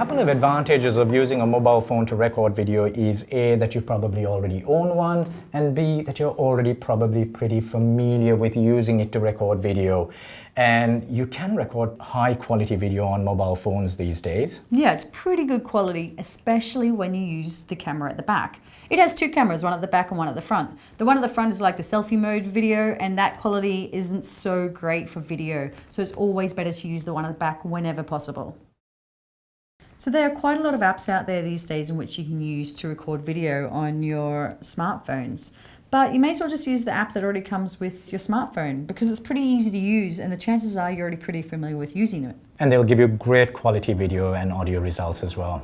couple of advantages of using a mobile phone to record video is A, that you probably already own one, and B, that you're already probably pretty familiar with using it to record video. And you can record high quality video on mobile phones these days. Yeah, it's pretty good quality, especially when you use the camera at the back. It has two cameras, one at the back and one at the front. The one at the front is like the selfie mode video and that quality isn't so great for video. So it's always better to use the one at the back whenever possible. So there are quite a lot of apps out there these days in which you can use to record video on your smartphones. But you may as well just use the app that already comes with your smartphone because it's pretty easy to use and the chances are you're already pretty familiar with using it. And they'll give you great quality video and audio results as well.